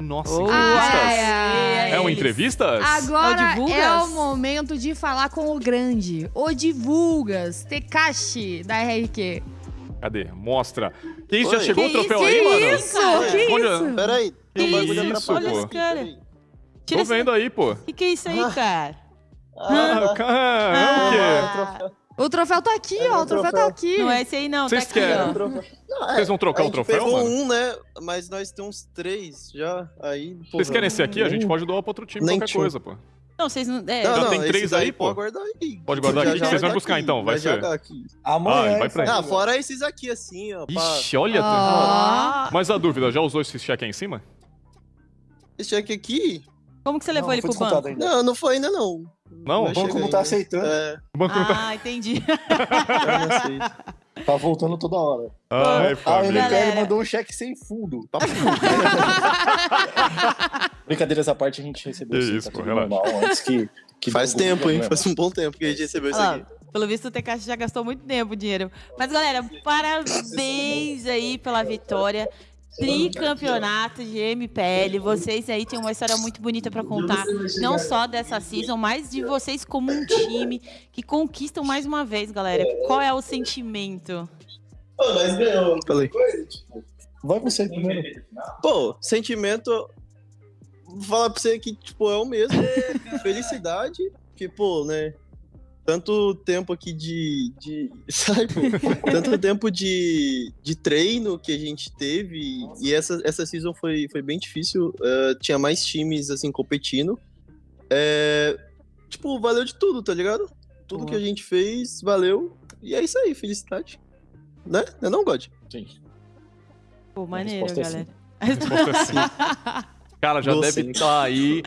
Nossa, Oh, entrevistas. ai, ai. É uma entrevista? Agora É o é o momento de falar com o grande, o Divulgas, Tekashi, da RRQ. Cadê? Mostra. Que isso? Já Oi. chegou o Que troféu que aí, mano? isso? cara? Que Onde- isso? Pera aí, tem um Que bagulho isso, pô? aqui, Cara. peraí. Tira Tô esse- vendo aí, pô. que que é isso aí, cara? Ah, cara, é o quê? Ah, O troféu tá aqui, É ó. O troféu troféu. tá aqui. não é esse aí não, Vocês tá aqui, querem? Não, é, Vocês vão trocar a o troféu, pegou mano? um, né? Mas nós temos três já. Aí, Vocês porra, querem esse aqui? A gente pode doar pra outro time, Nem qualquer tinha. coisa, pô. Não, vocês não... É, Não, Já não, tem três aí, pô? Pode guardar aí. Pode guardar Já- aqui? já Vocês vão tá buscar aqui, então, vai ser. tá aqui. Amanhã. Ah, vai pra aí. Ah, fora esses aqui, assim, ó. Ixi, olha. Ó. Mas a dúvida, já usou esse cheque aí em cima? Esse cheque aqui? Como que você levou Não, ele pro banco? ainda. Não, não foi ainda, não. Não? Não O banco não tá ainda. aceitando. É, O banco não tá. Ah, entendi. Tá voltando toda hora. Ai, A família. MPL Galera. mandou um cheque sem fundo. Brincadeiras à parte, a gente recebeu sim, isso, tá pô, normal antes que... que Faz tempo, hein? Faz um bom tempo que a gente recebeu isso aqui. pelo visto o Tekashi já gastou muito tempo o dinheiro. Mas galera, parabéns aí pela vitória. Tricampeonato de MPL. Vocês aí têm uma história muito bonita pra contar. Não só dessa season, mas de vocês como um time que conquistam mais uma vez, galera. Qual é o sentimento? Falei. Vai você primeiro. Pô, sentimento. Vou falar pra você que, tipo, é o mesmo. Felicidade. Que, pô, né? Tanto tempo aqui de. de sabe? Tanto tempo de, de treino que a gente teve. E essa, essa season foi, foi bem difícil. eh, tinha mais times, assim, competindo. É, tipo, valeu de tudo, tá ligado? Tudo Boa. que a gente fez, valeu. E é isso aí, felicidade. Né? Não, é não God? Sim. Pô, maneiro, resposta é galera. A resposta é sim. Cara, já Doce, deve estar aí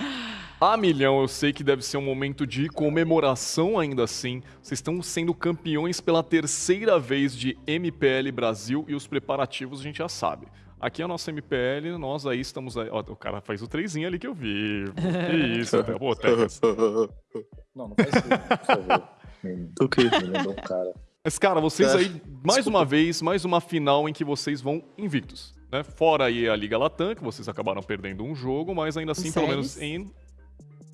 a milhão. Eu sei que deve ser um momento de comemoração ainda assim. Vocês estão sendo campeões pela terceira vez de MPL Brasil e os preparativos a gente já sabe. Aqui é a nossa MPL, nós aí estamos aí. Ó, o cara faz o trezinho ali que eu vi. Que isso, pô. Não, não faz isso, por favor. O quê? me lembrou um cara. Mas, cara, vocês Tá. aí, mais Desculpa. uma vez, mais uma final em que vocês vão invictos. Né? Fora aí a Liga Latam, que vocês acabaram perdendo um jogo, mas ainda assim, pelo menos em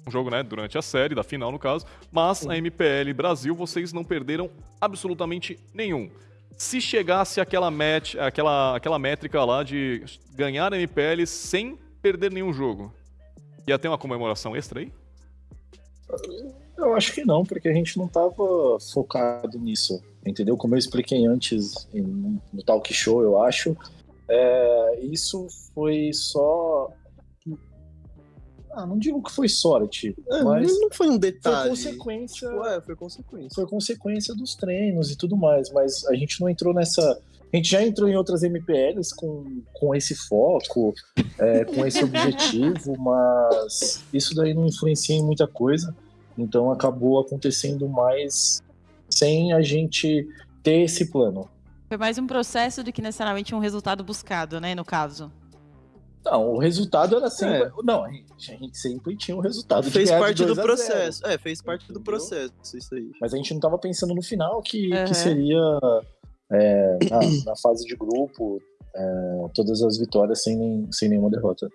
um jogo, né, durante a série, da final no caso. Mas a MPL Brasil, vocês não perderam absolutamente nenhum. Se chegasse aquela match, aquela, aquela métrica lá de ganhar a MPL sem perder nenhum jogo, ia ter uma comemoração extra aí? Eu acho que não, porque a gente não tava focado nisso, entendeu? Como eu expliquei antes no talk show, eu acho, é, isso foi só. Ah, não digo que foi sorte, É, mas não foi um foi detalhe. consequência, Tipo, é, foi consequência. foi consequência dos treinos e tudo mais, mas a gente não entrou nessa. A gente já entrou em outras MPLs com, com esse foco, é, com esse objetivo, mas isso daí não influencia em muita coisa. Então acabou acontecendo mais sem a gente ter esse plano. Foi mais um processo do que necessariamente um resultado buscado, né, no caso. Não, o resultado era sempre. Não, a gente, a gente sempre tinha o resultado. Fez parte do 2 a 0. processo. É, fez parte do Entendeu? processo, isso aí. Mas a gente não estava pensando no final que, Aham. que seria é, na, na fase de grupo é, todas as vitórias sem, nem- sem nenhuma derrota.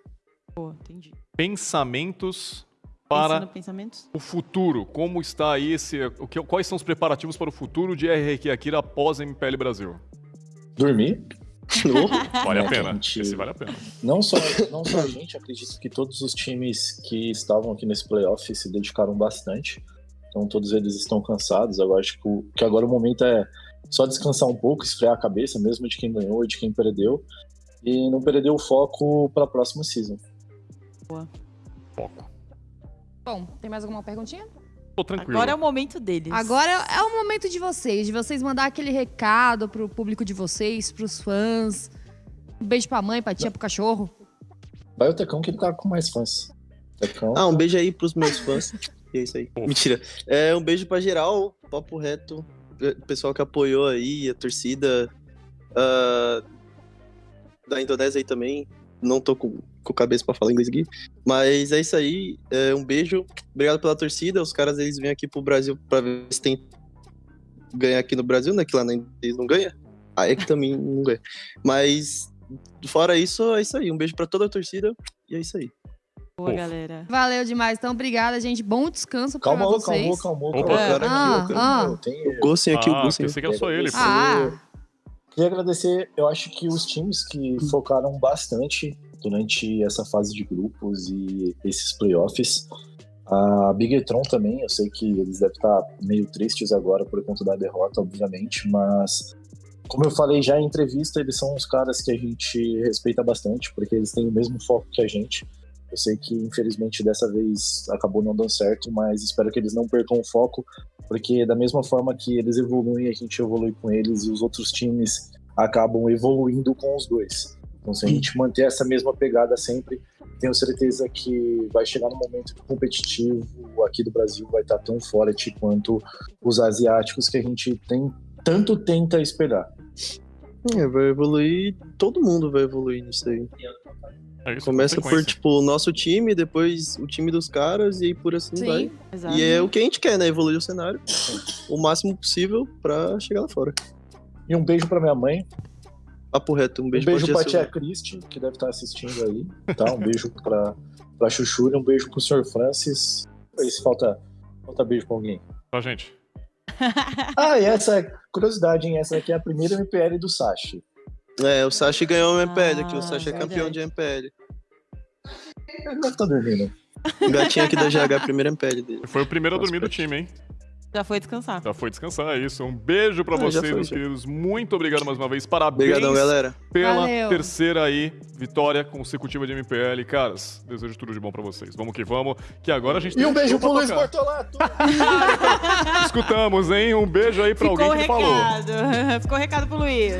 Pô, entendi. Pensamentos para pensamentos? o futuro. Como está aí esse. O que, quais são os preparativos para o futuro de RRQ Akira após a MPL Brasil? Dormir. Vale É, a pena. gente. Esse vale a pena. Não só, não só a gente, acredito que todos os times que estavam aqui nesse playoff se dedicaram bastante. Então todos eles estão cansados. Agora acho que, o- que agora o momento é só descansar um pouco, esfriar a cabeça, mesmo de quem ganhou e de quem perdeu. E não perder o foco para a próxima season. Foco. Bom, tem mais alguma perguntinha? Tô tranquilo. Agora é o momento deles. Agora é o momento de vocês, de vocês mandar aquele recado pro público de vocês, pros fãs. Um beijo pra mãe, pra tia, pro cachorro. Vai o Tecão que ele tá com mais fãs. Tecão. Ah, um beijo aí pros meus fãs. E é isso aí. Mentira. É, um beijo pra geral, papo reto. O pessoal que apoiou aí, a torcida. ah, da Indonésia aí também. Não tô com, com cabeça pra falar inglês aqui. Mas é isso aí. É, um beijo. Obrigado pela torcida. Os caras eles vêm aqui pro Brasil pra ver se tem ganhar aqui no Brasil, né? Que lá eles não ganham. Ah, é que também não ganha. Mas Fora isso, é isso aí. Um beijo pra toda a torcida e é isso aí. Boa, galera. Valeu demais. Então, obrigada, gente. Bom descanso pra Calma, vocês. calma, calma, Opa. calma. Cara, Ah, aqui, ah. Tem- o Gossen aqui, o Ah, Gossen. pensei que era só ele. Ah, Queria agradecer, eu acho que os times que focaram bastante durante essa fase de grupos e esses playoffs. A Bigetron também, eu sei que eles devem estar meio tristes agora por conta da derrota, obviamente, mas como eu falei já em entrevista, eles são os caras que a gente respeita bastante, porque eles têm o mesmo foco que a gente. Eu sei que infelizmente dessa vez acabou não dando certo, mas espero que eles não percam o foco, porque da mesma forma que eles evoluem, a gente evolui com eles e os outros times acabam evoluindo com os dois. Então, se a gente manter essa mesma pegada sempre, tenho certeza que vai chegar no momento que o competitivo aqui do Brasil vai estar tão forte quanto os asiáticos que a gente tem tanto tenta esperar. É, vai evoluir, todo mundo vai evoluir nisso aí. É Começa por, tipo, o nosso time, depois o time dos caras e por assim vai. sim. Exato. E é o que a gente quer, né? Evoluir o cenário o máximo possível pra chegar lá fora. E um beijo pra minha mãe, Papo reto, um um beijo, beijo pra pra tia Cristi, que deve estar assistindo aí, tá? Um beijo pra, pra Chuchu e um beijo pro Sr. Francis. Aí se falta, falta beijo pra alguém. Pra gente. Ah, e essa curiosidade, hein? Essa aqui é a primeira MPL do Sashi. É, o Sashi ganhou o MPL aqui, Ah, o Sashi é campeão de MPL. Ele deve estar dormindo. O gatinho aqui da GH, é a primeira MPL dele. Foi o primeiro a dormir do time, hein? Já foi descansar. Já foi descansar, é isso. Um beijo pra Ah, vocês, foi, meus já. queridos. Muito obrigado mais uma vez. Parabéns Obrigadão, galera. pela Valeu. terceira aí vitória consecutiva de MPL. Caras, desejo tudo de bom pra vocês. Vamos que vamos, que agora a gente tem E um beijo pro Luiz. Bortolato! Escutamos, hein? Um beijo aí pra Ficou o alguém que falou. recado. Ficou o recado pro Luiz.